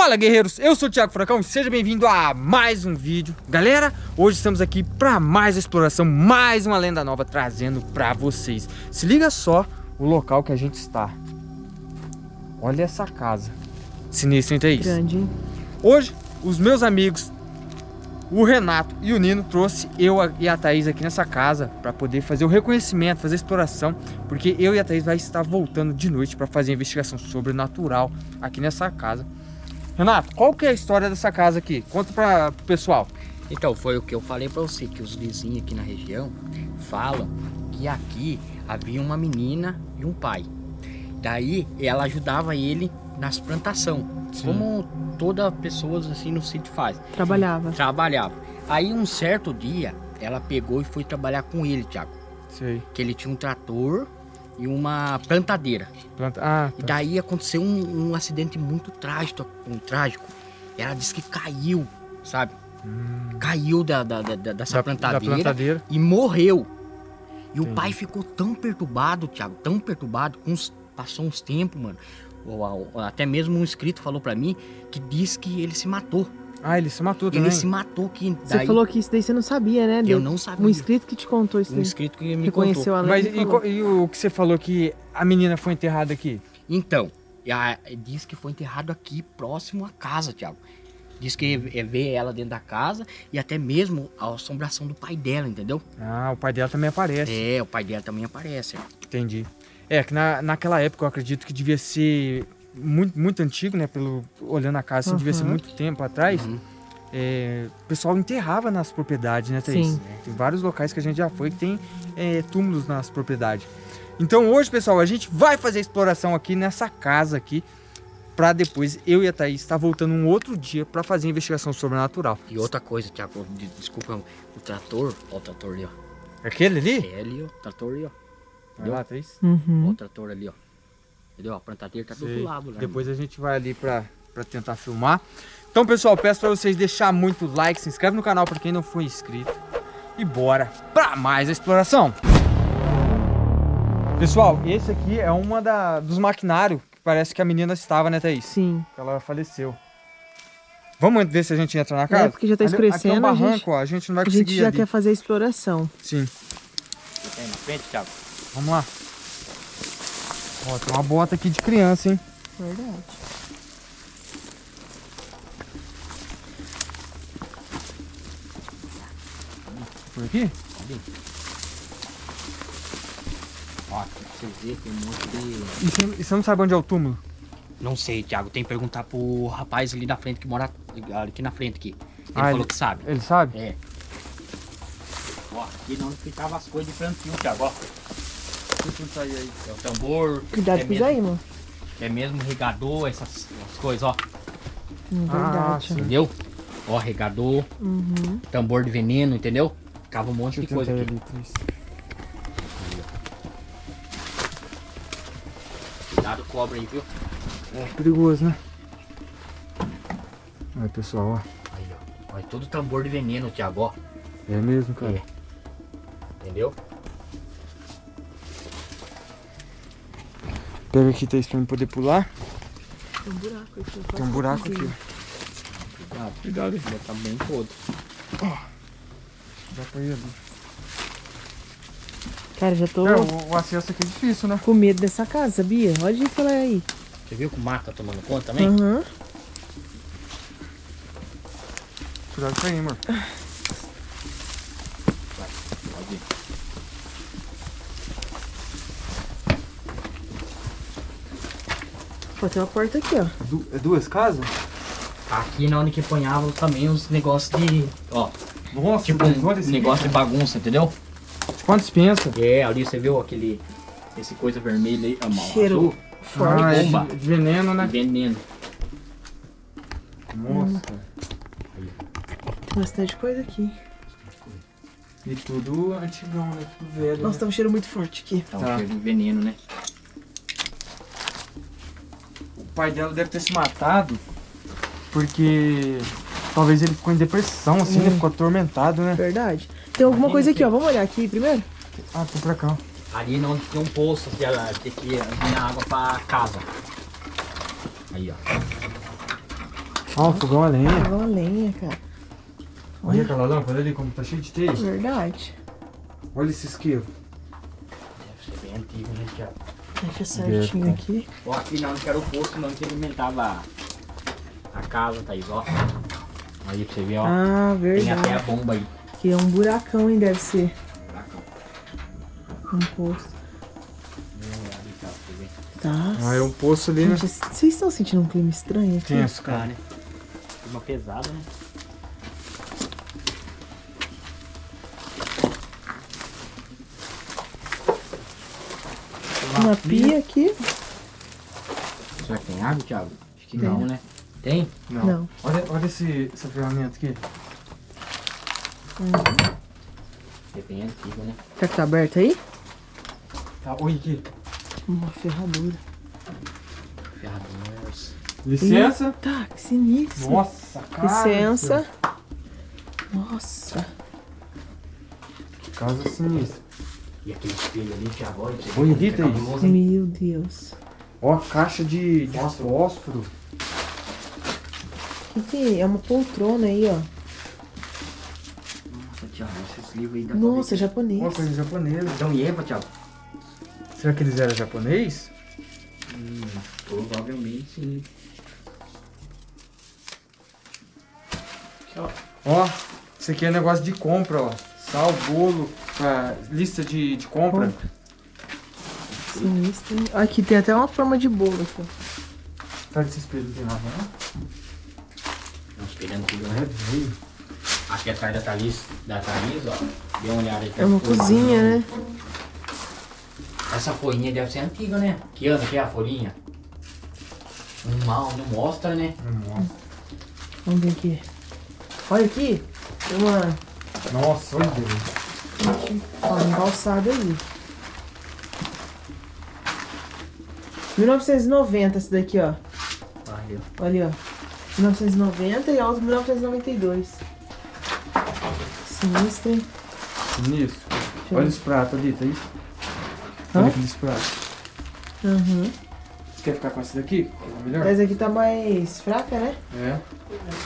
Fala guerreiros, eu sou o Thiago Furacão e seja bem-vindo a mais um vídeo Galera, hoje estamos aqui para mais exploração, mais uma lenda nova trazendo para vocês Se liga só o local que a gente está Olha essa casa Sinistro, não é isso? Grande, hein? Hoje, os meus amigos o Renato e o Nino trouxe eu e a Thaís aqui nessa casa para poder fazer o reconhecimento, fazer a exploração, porque eu e a Thaís vai estar voltando de noite para fazer a investigação sobrenatural aqui nessa casa. Renato, qual que é a história dessa casa aqui? Conta para o pessoal. Então, foi o que eu falei para você, que os vizinhos aqui na região falam que aqui havia uma menina e um pai. Daí, ela ajudava ele nas plantação, Sim. como toda pessoa assim no sítio faz. Trabalhava. Trabalhava. Aí, um certo dia, ela pegou e foi trabalhar com ele, Thiago. Sei. Que ele tinha um trator e uma plantadeira. Planta... Ah, tá. E daí aconteceu um, um, acidente muito trágico, um trágico. Ela disse que caiu, sabe? Hum. Caiu da, da, da, dessa da, plantadeira, plantadeira, e morreu. E Entendi. o pai ficou tão perturbado, Thiago, tão perturbado, uns, passou uns tempos, mano. Ou, ou, até mesmo um inscrito falou para mim que disse que ele se matou. Ah, ele se matou também? Ele se matou que daí... Você falou que isso daí você não sabia, né? Eu não sabia. Um inscrito que te contou isso Um inscrito que me Reconheceu contou. a Mas e, e, o que você falou que a menina foi enterrada aqui? Então, a, diz que foi enterrado aqui, próximo à casa, Thiago. Diz que é ver ela dentro da casa e até mesmo a assombração do pai dela, entendeu? Ah, o pai dela também aparece. É, o pai dela também aparece. Entendi. É, que na, naquela época eu acredito que devia ser muito, muito antigo, né? Pelo, olhando a casa, assim, uhum. devia ser muito tempo atrás. Uhum é, o pessoal enterrava nas propriedades, né, Thaís? Sim. Tem vários locais que a gente já foi que tem é, túmulos nas propriedades. Então hoje, pessoal, a gente vai fazer a exploração aqui nessa casa aqui, para depois eu e a Thaís estar tá voltando um outro dia para fazer a investigação sobrenatural. E outra coisa, Tiago, desculpa, o trator, ó o trator ali, ó. Aquele ali? É ali, ó, o trator ali, ó. Vai lá, Thaís. Uhum. Ó o trator ali, ó. Entendeu? A plantadeira tá do outro lado. Lá, depois a gente vai ali para tentar filmar. Então, pessoal, peço para vocês deixar muito like, se inscreve no canal para quem não for inscrito. E bora para mais a exploração. Pessoal, esse aqui é uma da, dos maquinários que parece que a menina estava, né, Thaís? Sim. Ela faleceu. Vamos ver se a gente entra na casa? É, porque já tá escurecendo. Aqui é um barranco, a gente, ó, a gente não vai conseguir A gente já ali. quer fazer a exploração. Sim. Tem na frente, Thiago. Vamos lá. Ó, tem uma bota aqui de criança, hein? Verdade. Por aqui? Ali. Ó, pra vocês verem, tem um monte de... E você, e você não sabe onde é o túmulo? Não sei, Thiago. Tem que perguntar pro rapaz ali na frente que mora aqui na frente aqui. Ele ah, falou ele, que sabe. Ele sabe? É. Ó, aqui não ficava as coisas de plantio, Thiago, ó. Tudo aí, aí. É o tambor. Cuidado é com isso aí, mano. É mesmo regador, essas, essas coisas, ó. Hum, verdade. Ah, entendeu? Ó, regador. Uhum. Tambor de veneno, entendeu? Ficava um monte Deixa de coisa aqui. Cuidado, cobra aí, viu? É perigoso, né? Aí, pessoal, ó. Aí, ó. Olha todo tambor de veneno, Thiago, ó. É mesmo, cara? É. Entendeu? Pega aqui, Thaís, pra eu poder pular. Tem um buraco aqui. Tem um buraco aqui, ó. Cuidado, cuidado, ele tá bem todo. Ó. Dá pra ir ali. Cara, já tô... É, o, o, acesso aqui é difícil, né? Com medo dessa casa, sabia? Olha isso aí. Você viu que o mato tá tomando conta também? Aham. Uhum. Cuidado com aí, amor. Vai, pode ir. Pô, tem uma porta aqui, ó. Du é duas casas? Aqui na onde que ponhava também os negócios de... Ó, nossa, tipo um negócio de bagunça, entendeu? Quanto dispensa? É, ali você viu aquele. Esse coisa vermelha aí, a Cheiro azul. forte. Ah, bomba. É de veneno, né? Veneno. Nossa. Tem bastante coisa aqui. E tudo antigão, né? Tudo velho. Nossa, né? tá um cheiro muito forte aqui. Tá um tá. cheiro de veneno, né? O pai dela deve ter se matado porque Talvez ele ficou em depressão, assim, né? hum. né? Ficou atormentado, né? Verdade. Tem alguma Ali coisa aqui, ó. Vamos olhar aqui primeiro? Ah, tem pra cá. Ali não tem um poço que ela tem que vir água pra casa. Aí, ó. Ó, fogão a lenha. Fogão a lenha, cara. Olha aquela lâmpada ali como tá cheio de teia. Verdade. Olha esse isqueiro. Deve ser bem antigo, né, Thiago? Deixa certinho aqui. Ó, aqui não, que era o posto não que alimentava a casa, Thaís, ó. Aí pra você ver, ó. Ah, Tem até a verdade. bomba aí. Aqui é um buracão, hein? Deve ser. Buracão. Um poço. Tá. Ah, é um poço ali, né? Gente, vocês estão sentindo um clima estranho aqui? Tenso, Tá, cara. né? Uma pesada, né? Uma pia aqui? Será que tem água, Thiago? Acho que Tem. não, né? Tem? Não. Não. Olha, olha esse, essa ferramenta aqui. É bem antigo, né? Será que tá aberto aí? Tá, olha aqui. Uma ferradura. Ferraduras. Licença. Tá, que sinistro. Nossa, cara. Licença. Nossa. Que casa sinistra. E aquele espelho ali, que é Rita, isso. cabuloso, hein? Meu Deus. Ó, a caixa de, de fósforo. O que, que é? É uma poltrona aí, ó. Nossa, Thiago, esses livros aí pra Nossa, ver. japonês. Uma coisa japonesa. Então, e Eva, Thiago? Será que eles eram japonês? Hum, provavelmente sim. Ó, isso aqui é negócio de compra, ó. Sal, bolo, pra lista de, de compra. Sinistro. Aqui tem até uma forma de bolo aqui. Tá desse espelho tem nada, não? É um espelho antigo, É né? veio. Aqui atrás da Thaís, da Thaís, ó. Dê uma olhada aí. É uma cozinha, né? Essa folhinha deve ser antiga, né? Que ano que é a folhinha? Um mal, não mostra, né? Nossa. Vamos ver aqui. Olha aqui. Tem uma. Nossa, olha Deus. Ó, um calçado aí. 1990 esse daqui, ó. Olha ali, ó. 1990 e a outra 1992. Sinistro, hein? Sinistro. Olha os pratos ali, tá isso? Hã? Olha aqueles pratos. Uhum. Você quer ficar com esse daqui? É melhor? Essa aqui tá mais fraca, né? É.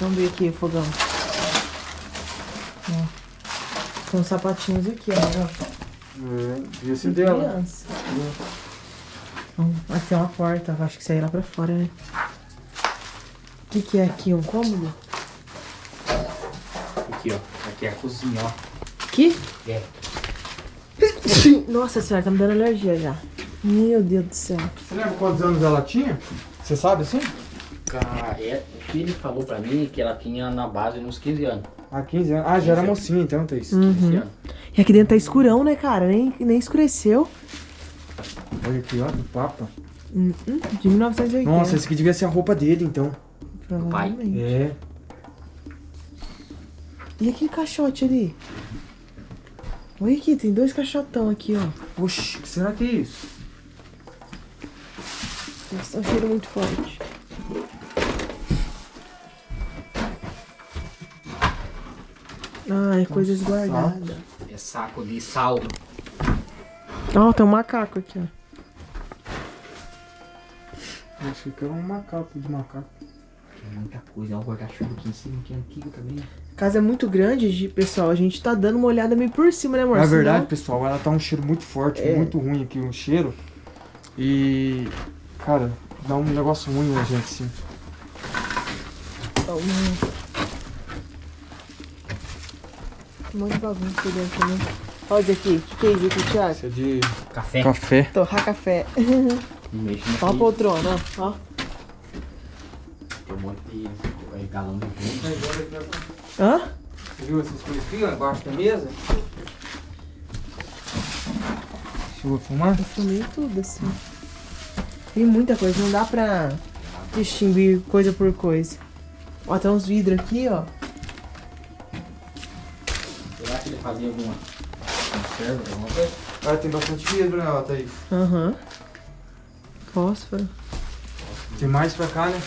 Vamos ver aqui o fogão. Uns sapatinhos aqui, ó. É, devia ser De dela. criança. Hum, Aqui tem uma porta, acho que aí é lá pra fora, né? O que, que é aqui? Um cômodo? Aqui, ó. Aqui é a cozinha, ó. Aqui? É. Nossa senhora, tá me dando alergia já. Meu Deus do céu. Você lembra quantos anos ela tinha? Você sabe assim? Cara, é, ele falou pra mim que ela tinha na base uns 15 anos. Ah, 15 anos. Ah, já era mocinha então. 15 Uhum. anos. E aqui dentro tá escurão, né, cara? Nem, nem escureceu. Olha aqui, ó, do Papa. Hum, hum, de 1980. Nossa, esse aqui devia ser a roupa dele, então. provavelmente. É. E aquele caixote ali? Olha aqui, tem dois caixotão aqui, ó. Oxi, o que será que é isso? Nossa, tá um cheiro muito forte. Ah, é coisas guardadas. É saco de sal. Ó, tem um macaco aqui, ó. Acho que era um macaco de macaco. Tem muita coisa. Olha o guarda-chuva aqui em cima, que é antigo também. A casa é muito grande, de- pessoal. A gente tá dando uma olhada meio por cima, né, amor? Na Senão- verdade, pessoal, ela tá um cheiro muito forte, É. muito ruim aqui o cheiro. E, cara, dá um negócio ruim na gente, assim. Ó, um- monte de bagunça aqui dentro também. Olha isso aqui. O que, que é isso aqui, Thiago? Isso é de Café. café. Torrar café. Mexe Ó a poltrona, ó. ó. Tem um monte de galão de vinho. Hã? Você viu essas coisas aqui, ó, embaixo da mesa? Deixa eu fumar. Eu fumei tudo, assim. Tem muita coisa, não dá pra distinguir coisa por coisa. Ó, tem uns vidros aqui, ó. Fazia alguma conserva, alguma coisa? Ah, tem bastante vidro, né, ó, Thaís? Aham. Fósforo. Tem mais pra cá, né?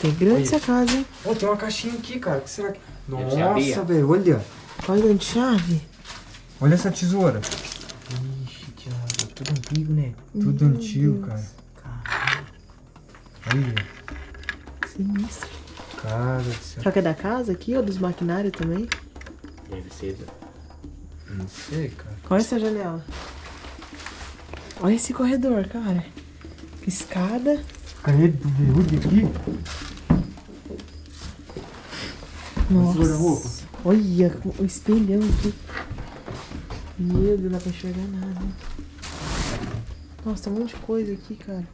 Tem grande essa casa, hein? Ó, tem uma caixinha aqui, cara. O que será que... A. Nossa, velho, olha. Olha de chave. Olha essa tesoura. Ixi, Thiago, tudo antigo, né? Tudo Meu antigo, Deus. cara. Caralho. Olha. Sinistro. Cara Será que é da casa aqui ou dos maquinários também? Deve ser. Não sei, cara. Olha essa janela. Olha esse corredor, cara. Escada. Credo, veludo aqui. Nossa. Olha o espelhão aqui. Meu Deus, não dá pra enxergar nada. Nossa, tem um monte de coisa aqui, cara.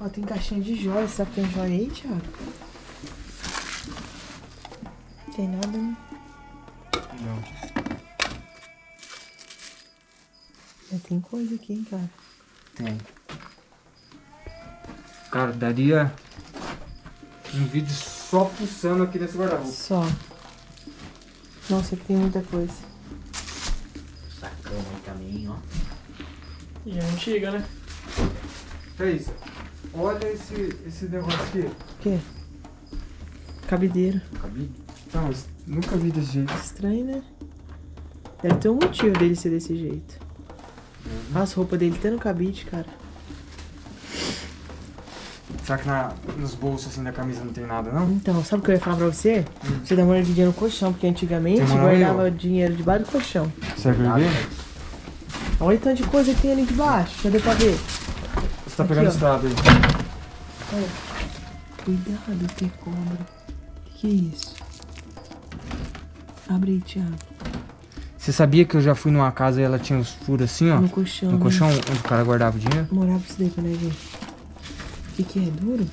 Ó, tem caixinha de joias. Será que tem joia aí, Thiago? Tem nada, né? Não. Tem coisa aqui, hein, cara. Tem. Cara, daria um vídeo só pulsando aqui nesse guarda-roupa. Só. Nossa, aqui tem muita coisa. Sacão aí também, ó. E é antiga, né? Fez. Olha esse, esse negócio aqui. O quê? Cabideiro. Cabide? Não, nunca vi desse jeito. Estranho, né? Deve ter um motivo dele ser desse jeito. As roupas dele tá no cabide, cara. Será que na, nos bolsos assim da camisa não tem nada, não? Então, sabe o que eu ia falar pra você? Hum. Você dá uma olhadinha no colchão, porque antigamente guardava dinheiro debaixo do colchão. Você quer ver? Olha o tanto de coisa que tem ali debaixo, já deu pra ver. Você tá Aqui, pegando estrada aí. Olha. Cuidado, tem cobra. O que, que é isso? Abre aí, Thiago. Você sabia que eu já fui numa casa e ela tinha os furos assim, ó? No colchão. No né? colchão onde o cara guardava o dinheiro? Morava isso daí pra nós ver. O que, que é? Duro?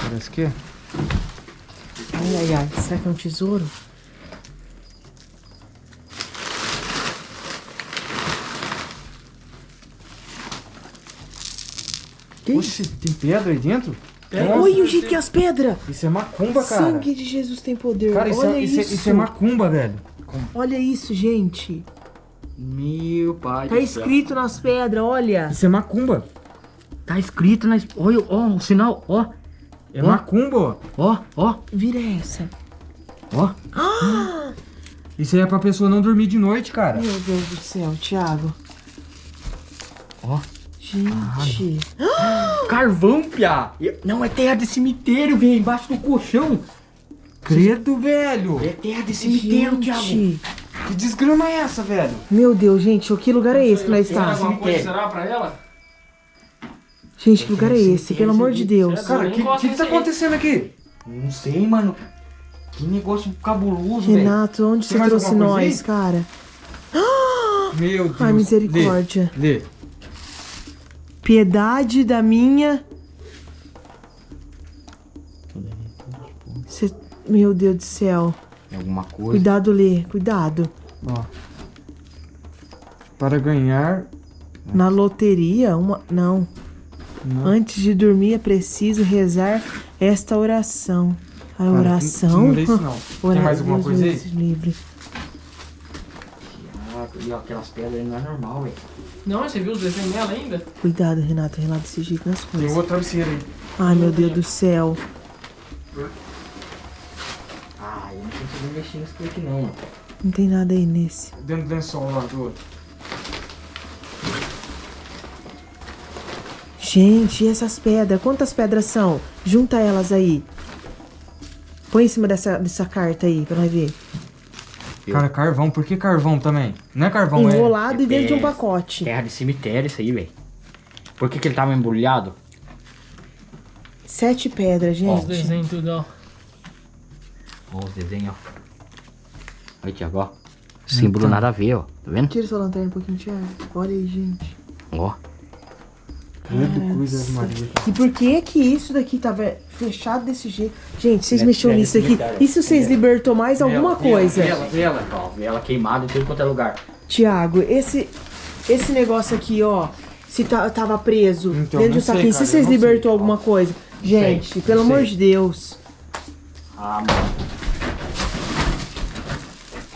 Parece que é. Ai, ai, ai. Será que é um tesouro? Que Oxe, tem pedra aí dentro? É. Olha o jeito que é as pedras! Isso é macumba, cara. Sangue de Jesus tem poder. Cara, isso, Olha é, isso. Isso, é, isso é macumba, velho. Olha isso, gente. Meu pai Tá escrito céu. nas pedras, olha. Isso é macumba. Tá escrito nas... Olha, ó, o sinal, ó. É ó. macumba, ó. Ó, Vira essa. Ó. Ah! Isso aí é pra pessoa não dormir de noite, cara. Meu Deus do céu, Thiago. Ó. Gente. Carvão, piá. Não, é terra de cemitério, velho. Embaixo do colchão. Credo, velho! É terra de cemitério, Thiago. Que desgrama é essa, velho? Meu Deus, gente, o que lugar é esse que nós estamos? Alguma coisa será pra ela? Gente, que lugar é esse? Pelo amor de Deus. Cara, o que, que, que tá acontecendo aqui? Não sei, mano. Que negócio cabuloso, velho. Renato, onde você trouxe nós, cara? Meu Deus. Ai, misericórdia. Lê. Lê. Piedade da minha... meu Deus do céu. É alguma coisa. Cuidado, Lê. Cuidado. Ó. Para ganhar... Na loteria? Uma... Não. Não. Antes de dormir é preciso rezar esta oração. A Cara, oração? Não, isso não. Tem mais alguma Deus coisa aí? Livre. E aquelas pedras não é normal, velho. Não, você viu os desenhos dela ainda? Cuidado, Renato. Renato desse jeito nas coisas. Tem outra travesseiro aí. Ai, meu Deus do céu. Não mexer nesse aqui não, mano. Não tem nada aí nesse. Dentro do lençol lá do outro. Gente, e essas pedras? Quantas pedras são? Junta elas aí. Põe em cima dessa, dessa carta aí, pra nós ver. Cara, carvão. Por que carvão também? Não é carvão, Enrolado é... e dentro de um pacote. Terra de cemitério isso aí, velho. Por que, que ele tava embrulhado? Sete pedras, gente. Os desenhos tudo, ó. Ó, os desenhos, ó. Olha, Tiago, ó. Símbolo então. nada a ver, ó. Tá vendo? Tira sua lanterna um pouquinho, Tiago. Olha aí, gente. Ó. Credo, coisa Maria. E por que que isso daqui tava fechado desse jeito? Gente, vocês mexeram nisso aqui. E se vocês libertou mais alguma coisa? Vela, vela, ó. Vela queimada em tudo quanto é lugar. Tiago, esse, esse negócio aqui, ó. Se tá, tava preso então, dentro do saquinho. Se vocês libertou sei. alguma coisa. Gente, sei, pelo amor de Deus. Ah, mano.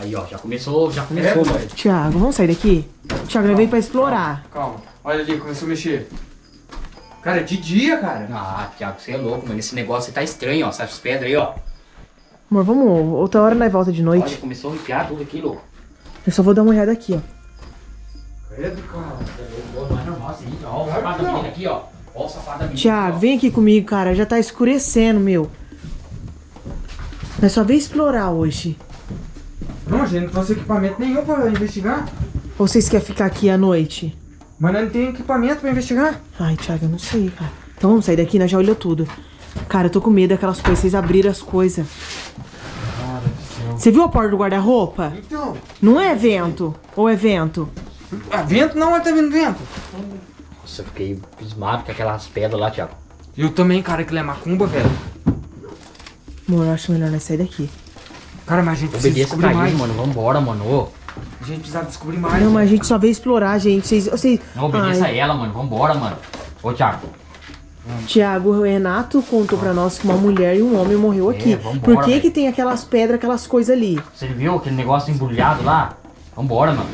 Aí, ó, já começou, já começou, é, mano. Thiago, vamos sair daqui? Thiago, ele veio pra explorar. Calma, calma. Olha ali, começou a mexer. Cara, é de dia, cara. Ah, Thiago, você é louco, mano. Esse negócio tá estranho, ó. Essas pedras aí, ó. Amor, vamos. Outra hora nós volta de noite. Olha, começou a arrepiar tudo aqui, louco. Eu só vou dar uma olhada aqui, ó. Credo, cara. Não é normal assim, ó. O safado da menina aqui, ó. Ó o safado da menina. Tiago, vem aqui comigo, cara. Já tá escurecendo, meu. Nós só veio explorar hoje. Não, a gente não trouxe equipamento nenhum pra investigar. Ou vocês querem ficar aqui à noite? Mas nós não tem equipamento pra investigar. Ai, Thiago, eu não sei, cara. Então vamos sair daqui, nós já olhou tudo. Cara, eu tô com medo daquelas coisas, vocês abriram as coisas. Cara do céu. Você viu a porta do guarda-roupa? Então, Não é vento? Ou é vento? ah, vento não, mas tá vindo vento. Nossa, eu fiquei pismado com aquelas pedras lá, Thiago. Eu também, cara, aquilo é macumba, velho. Amor, eu acho melhor nós sair daqui. Cara, mas a gente precisa Obedeça descobrir pra mais. mano. Vambora, mano. Ô, A gente precisa descobrir mais. Não, mas a gente só veio explorar, gente. Vocês. vocês... não obedeça Ai, ela, mano. Vambora, mano. Ô, Thiago. Tiago, o Renato contou pra nós que uma mulher e um homem morreu aqui. É, vambora, Por que velho. que tem aquelas pedras, aquelas coisas ali? Você viu aquele negócio embrulhado lá? Vambora, mano.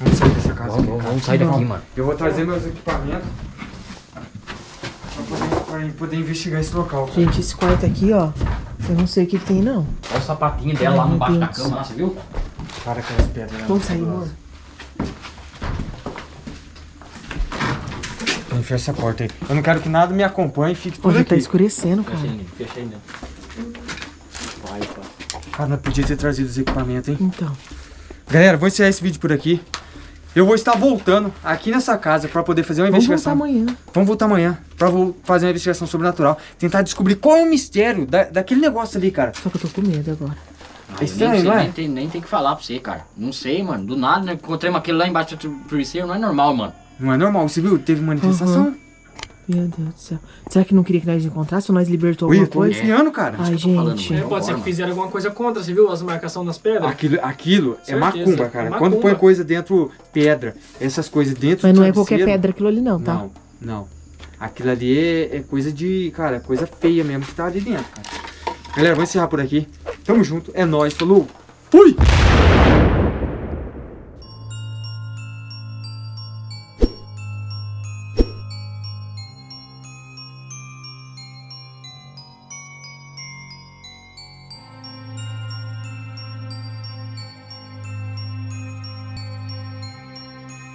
Vamos sair dessa casa. Vamos, aqui, vamos sair daqui, mano. Eu vou trazer meus equipamentos pra poder, pra poder investigar esse local. cara. Gente, esse quarto aqui, ó. Eu não sei o que, que tem, não. Olha o sapatinho dela lá Ai, no meu baixo da Deus. cama, lá, você viu? Para aquelas pedras. né? Vamos sair, amor. Vamos fechar essa porta aí. Eu não quero que nada me acompanhe e fique tudo Hoje tá aqui. escurecendo, Fecha cara. aí. Fecha aí. Vai, pai. Cara, não podia ter trazido os equipamentos, hein? Então. Galera, vou encerrar esse vídeo por aqui. Eu vou estar voltando aqui nessa casa pra poder fazer uma Vamos voltar investigação. amanhã. Vamos voltar amanhã pra vo- fazer uma investigação sobrenatural. Tentar descobrir qual é o mistério da, daquele negócio ali, cara. Só que eu tô com medo agora. Ah, estranho, nem, sei, não é? Nem tem, nem tem que falar pra você, cara. Não sei, mano. Do nada, né? Encontramos aquele lá embaixo do travesseiro. Não é normal, mano. Não é normal, você viu? Teve manifestação. Meu Deus do céu. Será que não queria que nós encontrássemos? Nós libertou Ui, alguma eu tô coisa? cara. Ai, que eu tô falando, gente. É, pode ser que fizeram alguma coisa contra, você viu as marcações nas pedras? Aquilo, aquilo é macumba, cara. é Quando macumba. põe coisa dentro, pedra, essas coisas dentro Mas não é qualquer pedra aquilo ali, não, tá? Não, não. Aquilo ali é, é coisa de, cara, coisa feia mesmo que tá ali dentro, cara. Galera, vou encerrar por aqui. Tamo junto, é nóis, falou. Fui!